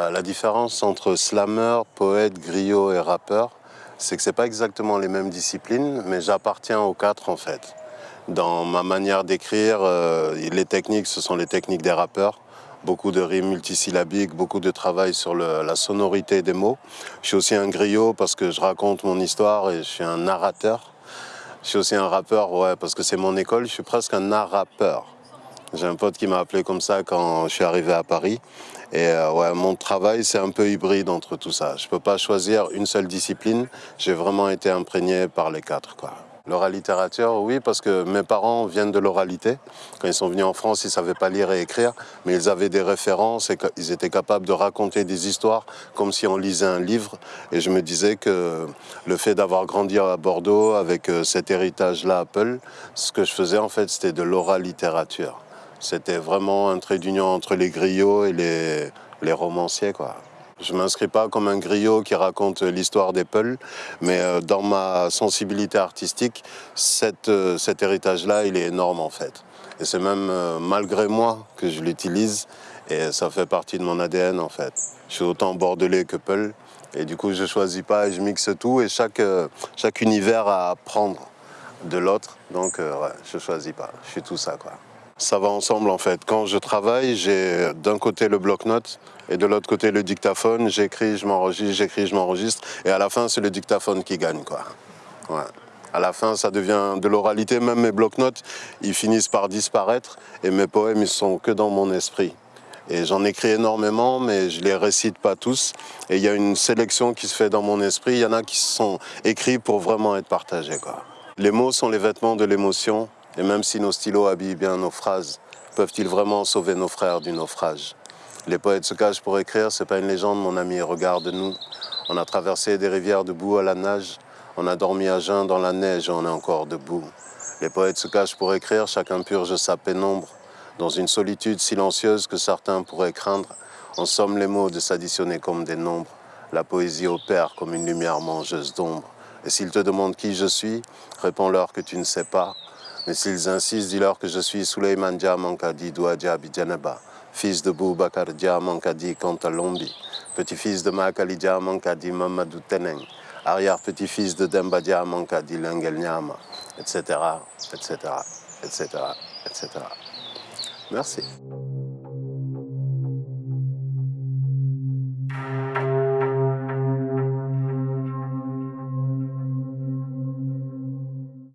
Euh, la différence entre slammer, poète, griot et rappeur, c'est que ce pas exactement les mêmes disciplines, mais j'appartiens aux quatre en fait. Dans ma manière d'écrire, euh, les techniques, ce sont les techniques des rappeurs. Beaucoup de rimes multisyllabiques, beaucoup de travail sur la sonorité des mots. Je suis aussi un griot parce que je raconte mon histoire et je suis un narrateur. Je suis aussi un rappeur, ouais, parce que c'est mon école, je suis presque un narrateur. J'ai un pote qui m'a appelé comme ça quand je suis arrivé à Paris. Et euh, ouais, mon travail, c'est un peu hybride entre tout ça. Je ne peux pas choisir une seule discipline. J'ai vraiment été imprégné par les quatre. Quoi. littérature, oui, parce que mes parents viennent de l'oralité. Quand ils sont venus en France, ils ne savaient pas lire et écrire, mais ils avaient des références et ils étaient capables de raconter des histoires comme si on lisait un livre. Et je me disais que le fait d'avoir grandi à Bordeaux avec euh, cet héritage-là Apple, ce que je faisais en fait, c'était de l'oralittérature. C'était vraiment un trait d'union entre les griots et les, romanciers. Quoi. Je ne m'inscris pas comme un griot qui raconte l'histoire des Peuls, mais euh, dans ma sensibilité artistique, euh, cet héritage-là, il est énorme en fait. Et c'est même euh, malgré moi que je l'utilise et ça fait partie de mon ADN en fait. Je suis autant bordelais que Peul et du coup je ne choisis pas et je mixe tout et chaque, chaque univers à apprendre de l'autre. Donc ouais, je choisis pas, je suis tout ça quoi ça va ensemble en fait. Quand je travaille, j'ai d'un côté le bloc-notes et de l'autre côté le dictaphone. J'écris, je m'enregistre, j'écris, je m'enregistre. Et à la fin, c'est le dictaphone qui gagne. Quoi. À la fin, ça devient de l'oralité. Même mes bloc-notes, ils finissent par disparaître. Et mes poèmes, ils sont que dans mon esprit. Et j'en écris énormément, mais je les récite pas tous. Et il y a une sélection qui se fait dans mon esprit. Il y en a qui sont écrits pour vraiment être partagés. Quoi. Les mots sont les vêtements de l'émotion. Et même si nos stylos habillent bien nos phrases, peuvent-ils vraiment sauver nos frères du naufrage? Les poètes se cachent pour écrire, c'est pas une légende, mon ami, regarde-nous. On a traversé des rivières debout à la nage, on a dormi à jeun dans la neige et on est encore debout. Les poètes se cachent pour écrire, chacun purge sa pénombre. Dans une solitude silencieuse que certains pourraient craindre, on somme les mots de s'additionner comme des nombres. La poésie opère comme une lumière mangeuse d'ombre. Et s'ils te demandent qui je suis, réponds-leur que tu ne sais pas. Mais s'ils insistent, dis-leur que je suis Suleiman Diamankadi Douadja Bidjanaba, fils de Boubakar Diamankadi Kantalombi, petit-fils de Makali Diamankadi Mamadou Teneng, arrière-petit-fils de Demba Diamankadi Lengel Nyama, etc., etc., etc., etc. Merci.